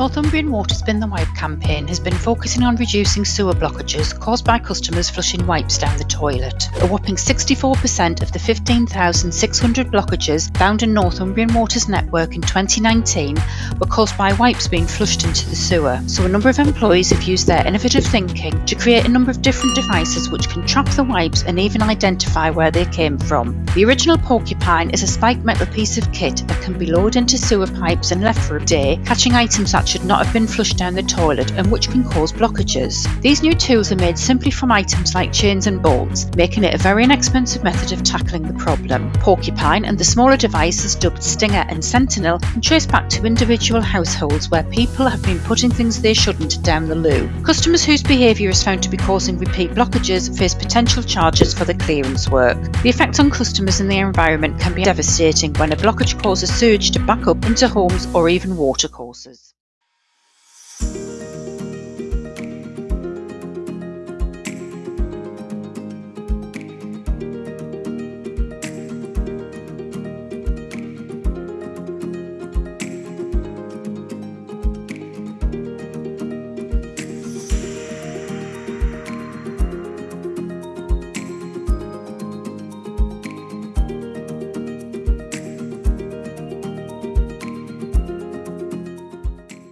Northumbrian Water's Bin the Wipe campaign has been focusing on reducing sewer blockages caused by customers flushing wipes down the toilet. A whopping 64% of the 15,600 blockages found in Northumbrian Water's network in 2019 were caused by wipes being flushed into the sewer. So a number of employees have used their innovative thinking to create a number of different devices which can track the wipes and even identify where they came from. The original Porcupine is a spiked metal piece of kit that can be lowered into sewer pipes and left for a day, catching items that should not have been flushed down the toilet and which can cause blockages. These new tools are made simply from items like chains and bolts, making it a very inexpensive method of tackling the problem. Porcupine and the smaller devices dubbed Stinger and Sentinel can trace back to individual households where people have been putting things they shouldn't down the loo. Customers whose behaviour is found to be causing repeat blockages face potential charges for the clearance work. The effect on customers and the environment can be devastating when a blockage causes sewage to back up into homes or even watercourses. You